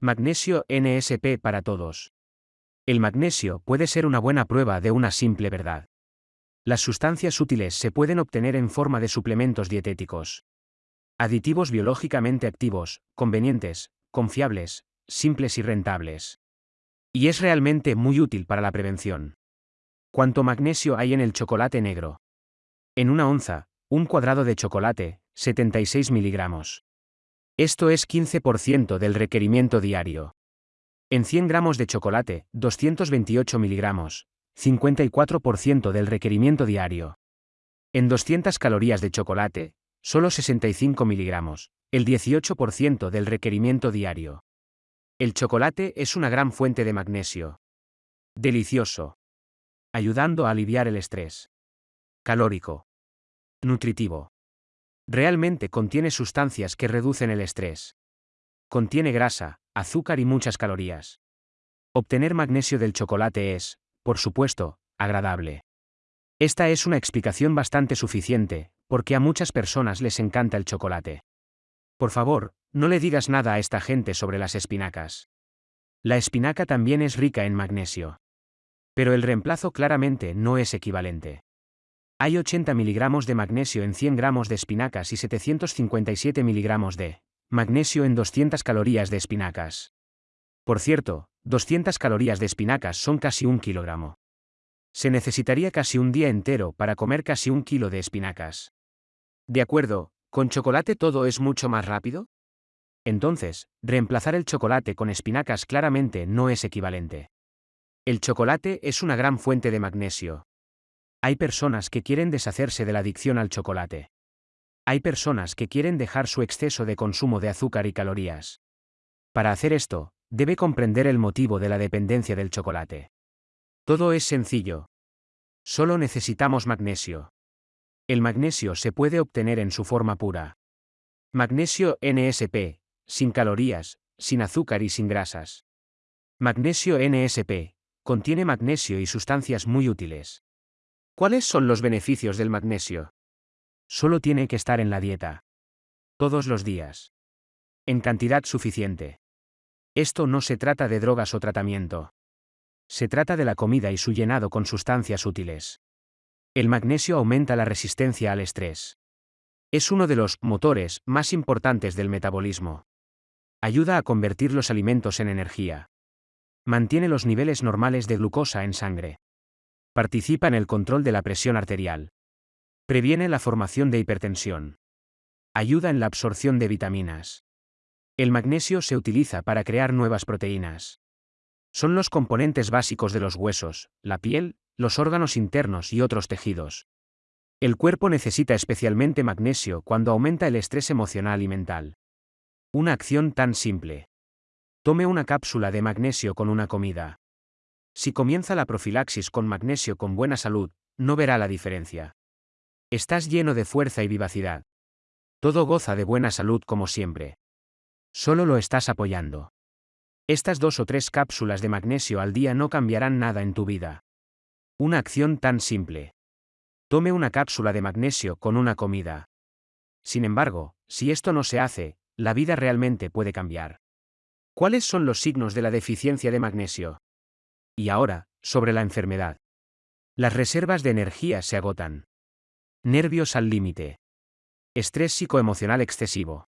Magnesio NSP para todos. El magnesio puede ser una buena prueba de una simple verdad. Las sustancias útiles se pueden obtener en forma de suplementos dietéticos. Aditivos biológicamente activos, convenientes, confiables, simples y rentables. Y es realmente muy útil para la prevención. ¿Cuánto magnesio hay en el chocolate negro? En una onza, un cuadrado de chocolate, 76 miligramos. Esto es 15% del requerimiento diario. En 100 gramos de chocolate, 228 miligramos, 54% del requerimiento diario. En 200 calorías de chocolate, solo 65 miligramos, el 18% del requerimiento diario. El chocolate es una gran fuente de magnesio. Delicioso. Ayudando a aliviar el estrés. Calórico. Nutritivo. Realmente contiene sustancias que reducen el estrés. Contiene grasa, azúcar y muchas calorías. Obtener magnesio del chocolate es, por supuesto, agradable. Esta es una explicación bastante suficiente, porque a muchas personas les encanta el chocolate. Por favor, no le digas nada a esta gente sobre las espinacas. La espinaca también es rica en magnesio. Pero el reemplazo claramente no es equivalente. Hay 80 miligramos de magnesio en 100 gramos de espinacas y 757 miligramos de magnesio en 200 calorías de espinacas. Por cierto, 200 calorías de espinacas son casi un kilogramo. Se necesitaría casi un día entero para comer casi un kilo de espinacas. De acuerdo, ¿Con chocolate todo es mucho más rápido? Entonces, reemplazar el chocolate con espinacas claramente no es equivalente. El chocolate es una gran fuente de magnesio. Hay personas que quieren deshacerse de la adicción al chocolate. Hay personas que quieren dejar su exceso de consumo de azúcar y calorías. Para hacer esto, debe comprender el motivo de la dependencia del chocolate. Todo es sencillo. Solo necesitamos magnesio. El magnesio se puede obtener en su forma pura. Magnesio NSP, sin calorías, sin azúcar y sin grasas. Magnesio NSP, contiene magnesio y sustancias muy útiles. ¿Cuáles son los beneficios del magnesio? Solo tiene que estar en la dieta. Todos los días. En cantidad suficiente. Esto no se trata de drogas o tratamiento. Se trata de la comida y su llenado con sustancias útiles. El magnesio aumenta la resistencia al estrés. Es uno de los motores más importantes del metabolismo. Ayuda a convertir los alimentos en energía. Mantiene los niveles normales de glucosa en sangre. Participa en el control de la presión arterial. Previene la formación de hipertensión. Ayuda en la absorción de vitaminas. El magnesio se utiliza para crear nuevas proteínas. Son los componentes básicos de los huesos, la piel los órganos internos y otros tejidos. El cuerpo necesita especialmente magnesio cuando aumenta el estrés emocional y mental. Una acción tan simple. Tome una cápsula de magnesio con una comida. Si comienza la profilaxis con magnesio con buena salud, no verá la diferencia. Estás lleno de fuerza y vivacidad. Todo goza de buena salud como siempre. Solo lo estás apoyando. Estas dos o tres cápsulas de magnesio al día no cambiarán nada en tu vida. Una acción tan simple. Tome una cápsula de magnesio con una comida. Sin embargo, si esto no se hace, la vida realmente puede cambiar. ¿Cuáles son los signos de la deficiencia de magnesio? Y ahora, sobre la enfermedad. Las reservas de energía se agotan. Nervios al límite. Estrés psicoemocional excesivo.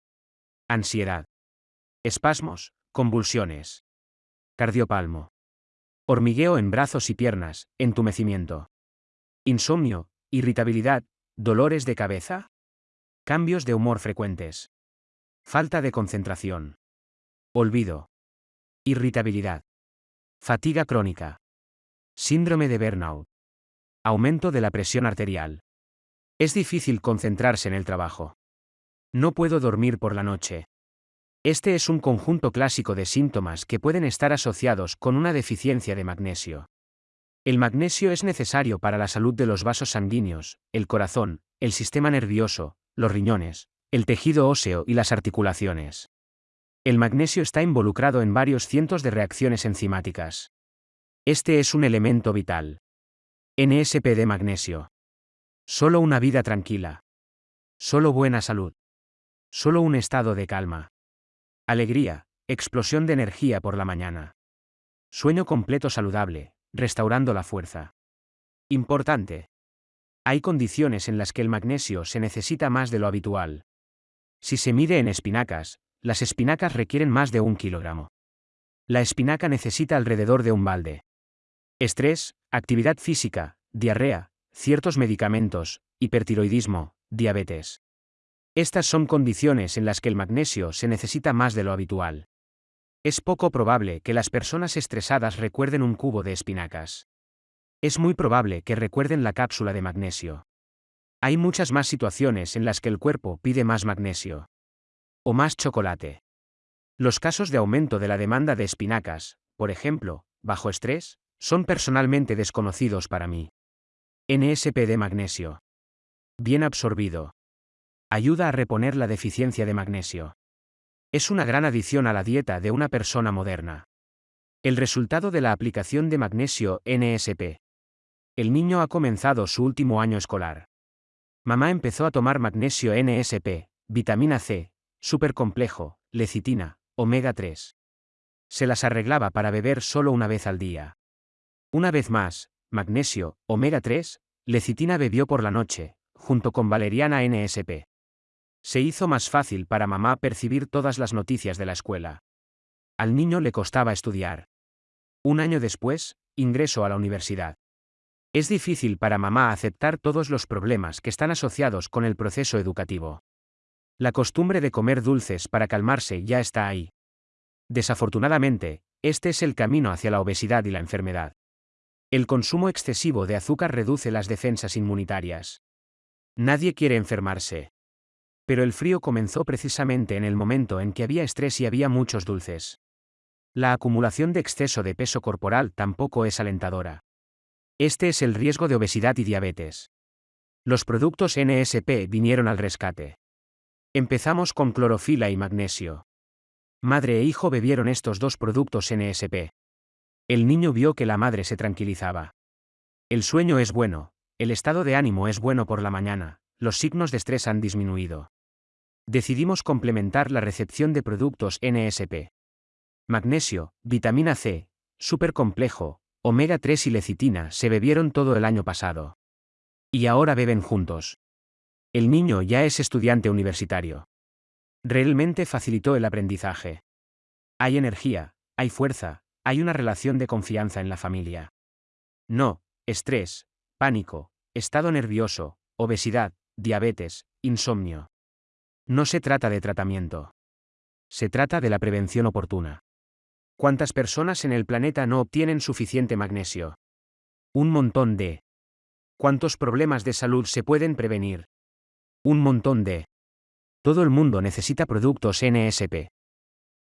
Ansiedad. Espasmos, convulsiones. Cardiopalmo. Hormigueo en brazos y piernas, entumecimiento. Insomnio, irritabilidad, dolores de cabeza. Cambios de humor frecuentes. Falta de concentración. Olvido. Irritabilidad. Fatiga crónica. Síndrome de burnout. Aumento de la presión arterial. Es difícil concentrarse en el trabajo. No puedo dormir por la noche. Este es un conjunto clásico de síntomas que pueden estar asociados con una deficiencia de magnesio. El magnesio es necesario para la salud de los vasos sanguíneos, el corazón, el sistema nervioso, los riñones, el tejido óseo y las articulaciones. El magnesio está involucrado en varios cientos de reacciones enzimáticas. Este es un elemento vital. NSP de magnesio. Solo una vida tranquila. Solo buena salud. Solo un estado de calma. Alegría, explosión de energía por la mañana. Sueño completo saludable, restaurando la fuerza. Importante. Hay condiciones en las que el magnesio se necesita más de lo habitual. Si se mide en espinacas, las espinacas requieren más de un kilogramo. La espinaca necesita alrededor de un balde. Estrés, actividad física, diarrea, ciertos medicamentos, hipertiroidismo, diabetes. Estas son condiciones en las que el magnesio se necesita más de lo habitual. Es poco probable que las personas estresadas recuerden un cubo de espinacas. Es muy probable que recuerden la cápsula de magnesio. Hay muchas más situaciones en las que el cuerpo pide más magnesio. O más chocolate. Los casos de aumento de la demanda de espinacas, por ejemplo, bajo estrés, son personalmente desconocidos para mí. NSP de magnesio. Bien absorbido. Ayuda a reponer la deficiencia de magnesio. Es una gran adición a la dieta de una persona moderna. El resultado de la aplicación de magnesio NSP. El niño ha comenzado su último año escolar. Mamá empezó a tomar magnesio NSP, vitamina C, supercomplejo, lecitina, omega 3. Se las arreglaba para beber solo una vez al día. Una vez más, magnesio, omega 3, lecitina bebió por la noche, junto con valeriana NSP. Se hizo más fácil para mamá percibir todas las noticias de la escuela. Al niño le costaba estudiar. Un año después, ingresó a la universidad. Es difícil para mamá aceptar todos los problemas que están asociados con el proceso educativo. La costumbre de comer dulces para calmarse ya está ahí. Desafortunadamente, este es el camino hacia la obesidad y la enfermedad. El consumo excesivo de azúcar reduce las defensas inmunitarias. Nadie quiere enfermarse. Pero el frío comenzó precisamente en el momento en que había estrés y había muchos dulces. La acumulación de exceso de peso corporal tampoco es alentadora. Este es el riesgo de obesidad y diabetes. Los productos NSP vinieron al rescate. Empezamos con clorofila y magnesio. Madre e hijo bebieron estos dos productos NSP. El niño vio que la madre se tranquilizaba. El sueño es bueno, el estado de ánimo es bueno por la mañana, los signos de estrés han disminuido. Decidimos complementar la recepción de productos NSP. Magnesio, vitamina C, supercomplejo, omega 3 y lecitina se bebieron todo el año pasado. Y ahora beben juntos. El niño ya es estudiante universitario. Realmente facilitó el aprendizaje. Hay energía, hay fuerza, hay una relación de confianza en la familia. No, estrés, pánico, estado nervioso, obesidad, diabetes, insomnio. No se trata de tratamiento. Se trata de la prevención oportuna. ¿Cuántas personas en el planeta no obtienen suficiente magnesio? Un montón de. ¿Cuántos problemas de salud se pueden prevenir? Un montón de... Todo el mundo necesita productos NSP.